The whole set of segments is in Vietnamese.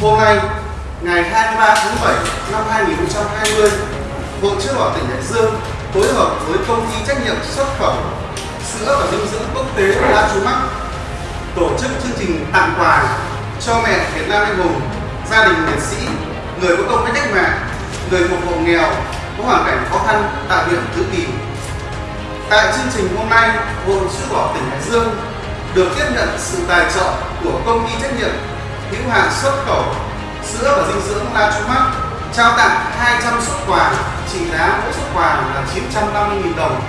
Hôm nay, ngày 23 tháng 7 năm 2020, Hội Chữ Thọ tỉnh Hải Dương phối hợp với công ty trách nhiệm xuất khẩu sữa và dinh dưỡng quốc tế La Chú Mắc tổ chức chương trình tặng quà cho mẹ Việt Nam anh hùng, gia đình liệt sĩ, người có công với cách mạng, người thuộc hộ nghèo có hoàn cảnh khó khăn tại huyện Tứ Kỳ. Tại chương trình hôm nay, Hội chữ đỏ tỉnh Hải Dương được tiếp nhận sự tài trợ của công ty trách nhiệm hữu hạn xuất khẩu sữa và dinh dưỡng La Chú Mắc trao tặng 200 xuất quà trị giá mỗi xuất quà là 950.000 đồng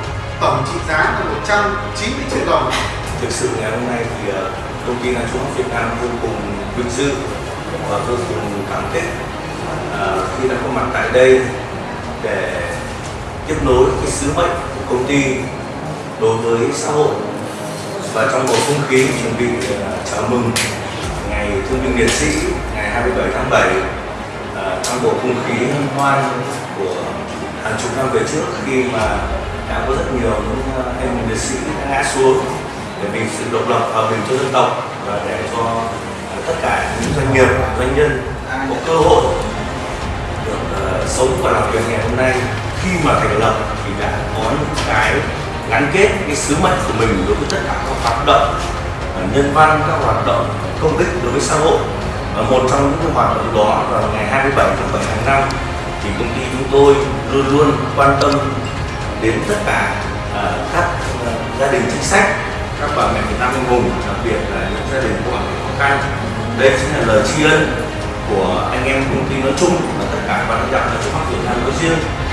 tổng trị giá là 190 triệu đồng thực sự ngày hôm nay thì ờ, công ty La Chú Mắc Việt Nam vô cùng vinh dự và vô cùng cảm kích ờ, khi đã có mặt tại đây để tiếp nối cái sứ mệnh của công ty đối với xã hội. Và trong bầu không khí chuẩn bị à, chào mừng ngày thương binh liệt sĩ ngày 27 tháng 7 à, trong bầu không khí hân hoan của hàng chục năm về trước khi mà đã có rất nhiều những à, anh hùng liệt sĩ đã ngã xuống để vì sự độc lập hòa bình cho dân tộc và để cho tất cả những doanh nghiệp, doanh nhân có cơ hội sống và làm việc ngày hôm nay. Khi mà thành lập thì đã có những cái gắn kết cái sứ mệnh của mình đối với tất cả các hoạt động nhân văn các hoạt động công ích đối với xã hội. Và một trong những hoạt động đó là ngày 27 tháng 7 tháng 5 thì công ty chúng tôi luôn luôn quan tâm đến tất cả uh, các uh, gia đình chính sách các bà mẹ Việt Nam anh hùng đặc biệt là những gia đình có hoàn cảnh khó khăn. Đây chính là lời tri ân của anh em công ty nói chung và tất cả ban lãnh đạo là Trung nói riêng.